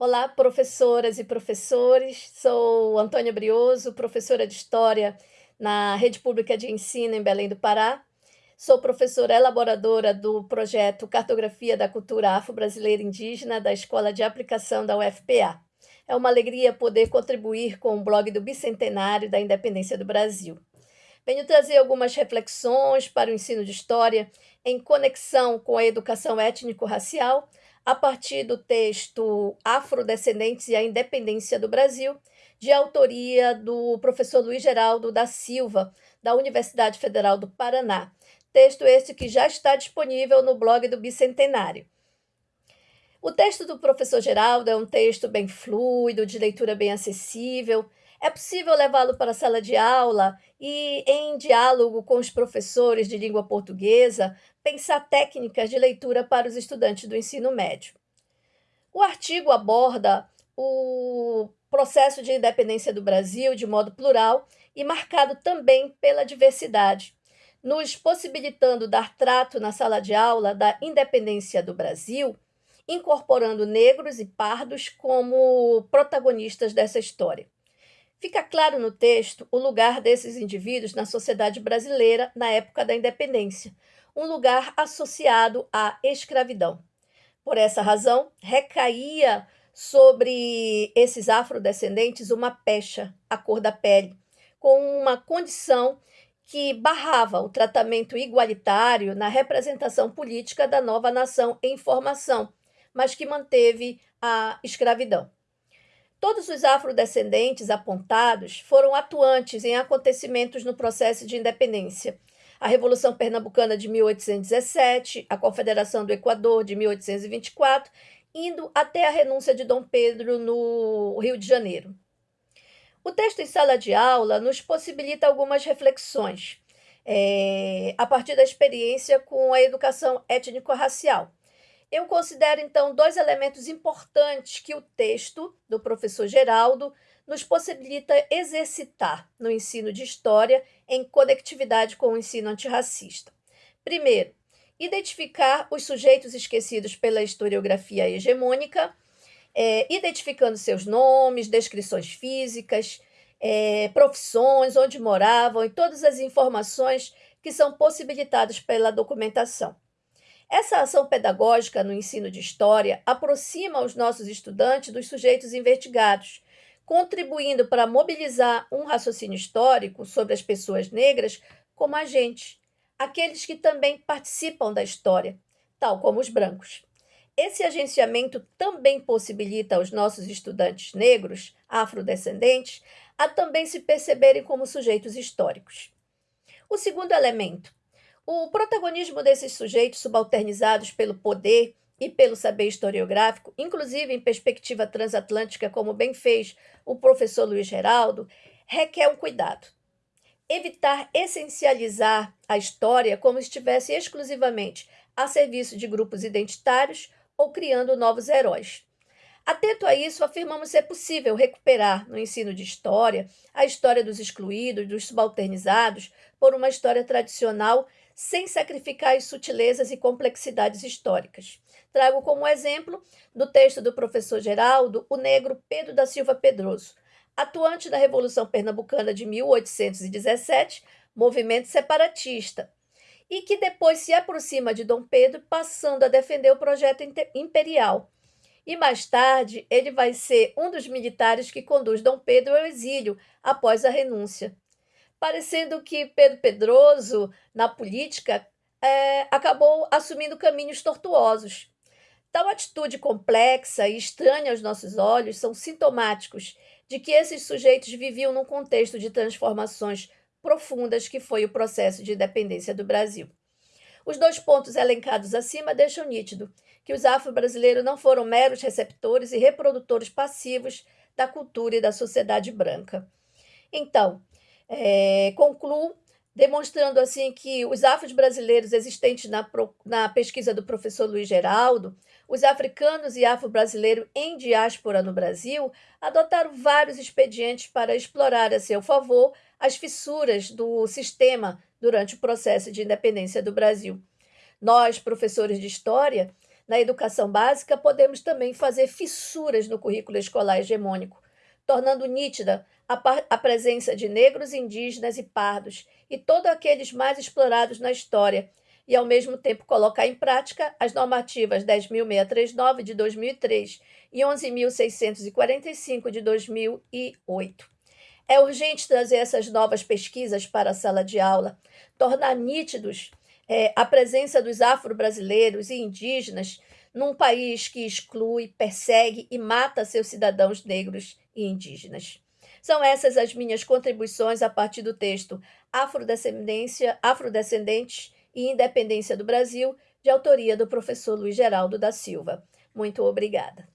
Olá, professoras e professores. Sou Antônia Brioso, professora de História na Rede Pública de Ensino em Belém do Pará. Sou professora elaboradora do projeto Cartografia da Cultura Afro-Brasileira Indígena da Escola de Aplicação da UFPA. É uma alegria poder contribuir com o blog do Bicentenário da Independência do Brasil. Venho trazer algumas reflexões para o ensino de História em conexão com a educação étnico-racial a partir do texto Afrodescendentes e a Independência do Brasil, de autoria do professor Luiz Geraldo da Silva, da Universidade Federal do Paraná. Texto este que já está disponível no blog do Bicentenário. O texto do professor Geraldo é um texto bem fluido, de leitura bem acessível. É possível levá-lo para a sala de aula e, em diálogo com os professores de língua portuguesa, pensar técnicas de leitura para os estudantes do ensino médio. O artigo aborda o processo de independência do Brasil de modo plural e marcado também pela diversidade, nos possibilitando dar trato na sala de aula da independência do Brasil, incorporando negros e pardos como protagonistas dessa história. Fica claro no texto o lugar desses indivíduos na sociedade brasileira na época da independência, um lugar associado à escravidão. Por essa razão, recaía sobre esses afrodescendentes uma pecha, a cor da pele, com uma condição que barrava o tratamento igualitário na representação política da nova nação em formação, mas que manteve a escravidão. Todos os afrodescendentes apontados foram atuantes em acontecimentos no processo de independência, a Revolução Pernambucana de 1817, a Confederação do Equador de 1824, indo até a renúncia de Dom Pedro no Rio de Janeiro. O texto em sala de aula nos possibilita algumas reflexões é, a partir da experiência com a educação étnico-racial. Eu considero, então, dois elementos importantes que o texto do professor Geraldo nos possibilita exercitar no ensino de história em conectividade com o ensino antirracista. Primeiro, identificar os sujeitos esquecidos pela historiografia hegemônica, é, identificando seus nomes, descrições físicas, é, profissões, onde moravam e todas as informações que são possibilitadas pela documentação. Essa ação pedagógica no ensino de história aproxima os nossos estudantes dos sujeitos investigados contribuindo para mobilizar um raciocínio histórico sobre as pessoas negras como agentes, aqueles que também participam da história, tal como os brancos. Esse agenciamento também possibilita aos nossos estudantes negros, afrodescendentes, a também se perceberem como sujeitos históricos. O segundo elemento, o protagonismo desses sujeitos subalternizados pelo poder e pelo saber historiográfico, inclusive em perspectiva transatlântica, como bem fez o professor Luiz Geraldo, requer um cuidado. Evitar essencializar a história como se estivesse exclusivamente a serviço de grupos identitários ou criando novos heróis. Atento a isso, afirmamos ser possível recuperar no ensino de história a história dos excluídos, dos subalternizados, por uma história tradicional sem sacrificar as sutilezas e complexidades históricas. Trago como exemplo do texto do professor Geraldo o negro Pedro da Silva Pedroso, atuante da Revolução Pernambucana de 1817, movimento separatista, e que depois se aproxima de Dom Pedro, passando a defender o projeto imperial. E mais tarde, ele vai ser um dos militares que conduz Dom Pedro ao exílio após a renúncia parecendo que Pedro Pedroso, na política, é, acabou assumindo caminhos tortuosos. Tal atitude complexa e estranha aos nossos olhos são sintomáticos de que esses sujeitos viviam num contexto de transformações profundas que foi o processo de independência do Brasil. Os dois pontos elencados acima deixam nítido que os afro-brasileiros não foram meros receptores e reprodutores passivos da cultura e da sociedade branca. Então, é, concluo demonstrando assim que os afros brasileiros existentes na, na pesquisa do professor Luiz Geraldo, os africanos e afro-brasileiros em diáspora no Brasil, adotaram vários expedientes para explorar a seu favor as fissuras do sistema durante o processo de independência do Brasil. Nós, professores de história, na educação básica, podemos também fazer fissuras no currículo escolar hegemônico, tornando nítida a, a presença de negros, indígenas e pardos e todos aqueles mais explorados na história, e ao mesmo tempo colocar em prática as normativas 10.639 de 2003 e 11.645 de 2008. É urgente trazer essas novas pesquisas para a sala de aula, tornar nítidos é, a presença dos afro-brasileiros e indígenas num país que exclui, persegue e mata seus cidadãos negros e indígenas. São essas as minhas contribuições a partir do texto Afrodescendência, Afrodescendentes e Independência do Brasil, de autoria do professor Luiz Geraldo da Silva. Muito obrigada.